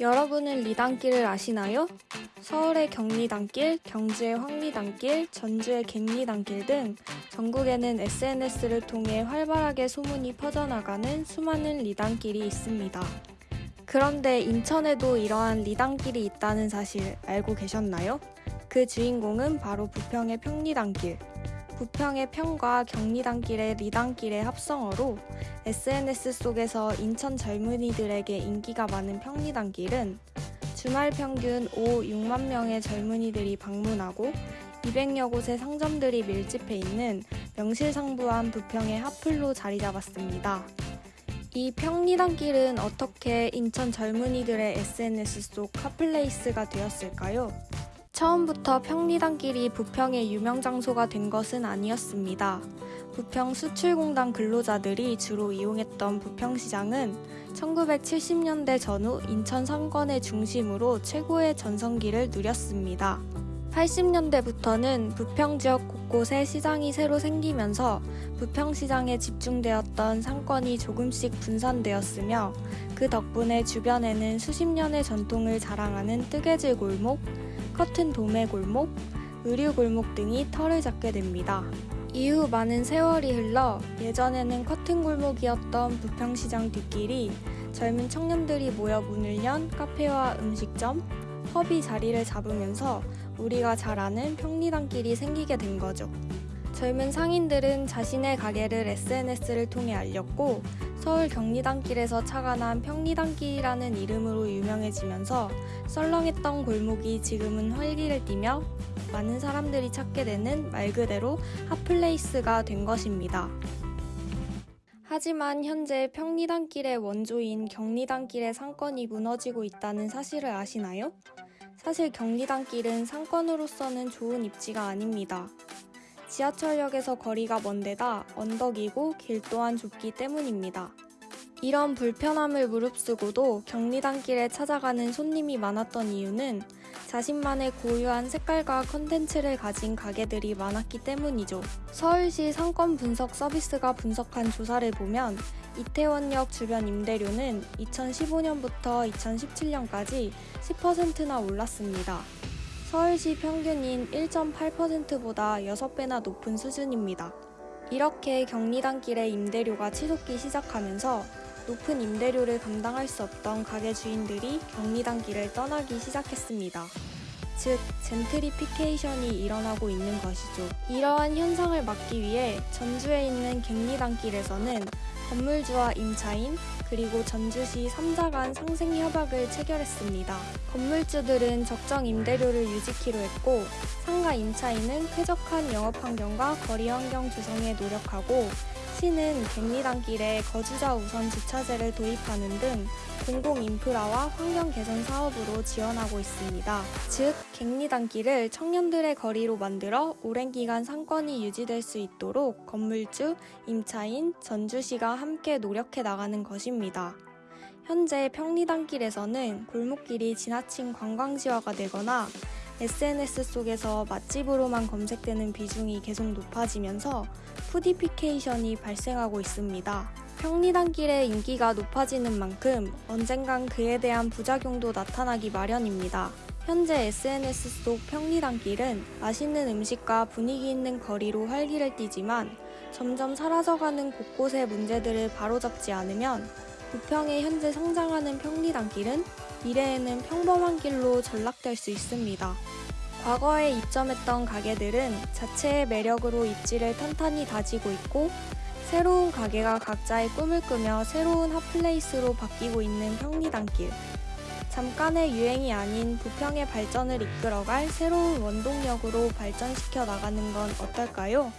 여러분은 리단길을 아시나요? 서울의 경리단길, 경주의 황리단길, 전주의 갱리단길 등 전국에는 SNS를 통해 활발하게 소문이 퍼져나가는 수많은 리단길이 있습니다. 그런데 인천에도 이러한 리단길이 있다는 사실 알고 계셨나요? 그 주인공은 바로 부평의 평리단길. 부평의 평과 경리단길의 리단길의 합성어로 SNS 속에서 인천 젊은이들에게 인기가 많은 평리단길은 주말 평균 5, 6만 명의 젊은이들이 방문하고 200여 곳의 상점들이 밀집해 있는 명실상부한 부평의 핫플로 자리 잡았습니다. 이 평리단길은 어떻게 인천 젊은이들의 SNS 속 hot place가 되었을까요? 처음부터 평리단길이 부평의 유명 장소가 된 것은 아니었습니다. 부평 수출공단 근로자들이 주로 이용했던 부평시장은 1970년대 전후 인천 상권의 중심으로 최고의 전성기를 누렸습니다. 80년대부터는 부평 지역 곳곳에 시장이 새로 생기면서 부평시장에 집중되었던 상권이 조금씩 분산되었으며 그 덕분에 주변에는 수십 년의 전통을 자랑하는 뜨개질 골목, 커튼 도매 골목, 의류 골목 등이 털을 잡게 됩니다. 이후 많은 세월이 흘러 예전에는 커튼 골목이었던 부평시장 뒷길이 젊은 청년들이 모여 문을 연 카페와 음식점, 펍이 자리를 잡으면서 우리가 잘 아는 평리단길이 생기게 된 거죠. 젊은 상인들은 자신의 가게를 SNS를 통해 알렸고 서울 경리단길에서 착안한 평리단길이라는 이름으로 유명해지면서 썰렁했던 골목이 지금은 활기를 띠며 많은 사람들이 찾게 되는 말 그대로 hot place가 된 것입니다. 하지만 현재 평리단길의 원조인 경리단길의 상권이 무너지고 있다는 사실을 아시나요? 사실 경리단길은 상권으로서는 좋은 입지가 아닙니다. 지하철역에서 거리가 먼 데다 언덕이고 길 또한 좁기 때문입니다. 이런 불편함을 무릅쓰고도 경리단길에 찾아가는 손님이 많았던 이유는 자신만의 고유한 색깔과 컨텐츠를 가진 가게들이 많았기 때문이죠. 서울시 상권 분석 서비스가 분석한 조사를 보면 이태원역 주변 임대료는 2015년부터 2017년까지 10%나 올랐습니다. 서울시 평균인 1.8%보다 6배나 높은 수준입니다. 이렇게 경리단길의 임대료가 치솟기 시작하면서 높은 임대료를 감당할 수 없던 가게 주인들이 경리단길을 떠나기 시작했습니다. 즉, 젠트리피케이션이 일어나고 있는 것이죠. 이러한 현상을 막기 위해 전주에 있는 갱리단길에서는 건물주와 임차인, 그리고 전주시 3자 간 상생 협약을 체결했습니다. 건물주들은 적정 임대료를 유지키로 했고 상가 임차인은 쾌적한 영업 환경과 거리 환경 조성에 노력하고 시는 갱리단길에 거주자 우선 주차제를 도입하는 등 공공 인프라와 환경 개선 사업으로 지원하고 있습니다. 즉, 갱리단길을 청년들의 거리로 만들어 오랜 기간 상권이 유지될 수 있도록 건물주, 임차인, 전주시가 함께 노력해 나가는 것입니다. 현재 평리단길에서는 골목길이 지나친 관광지화가 되거나 SNS 속에서 맛집으로만 검색되는 비중이 계속 높아지면서 푸디피케이션이 발생하고 있습니다. 평리단길의 인기가 높아지는 만큼 언젠간 그에 대한 부작용도 나타나기 마련입니다. 현재 SNS 속 평리단길은 맛있는 음식과 분위기 있는 거리로 활기를 띠지만 점점 사라져가는 곳곳의 문제들을 바로잡지 않으면 부평의 현재 성장하는 평리단길은 미래에는 평범한 길로 전락될 수 있습니다. 과거에 입점했던 가게들은 자체의 매력으로 입지를 탄탄히 다지고 있고 새로운 가게가 각자의 꿈을 꾸며 새로운 hot place로 바뀌고 있는 평리단길. 잠깐의 유행이 아닌 부평의 발전을 이끌어갈 새로운 원동력으로 발전시켜 나가는 건 어떨까요?